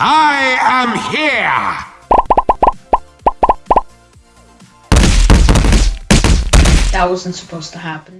I am here! That wasn't supposed to happen.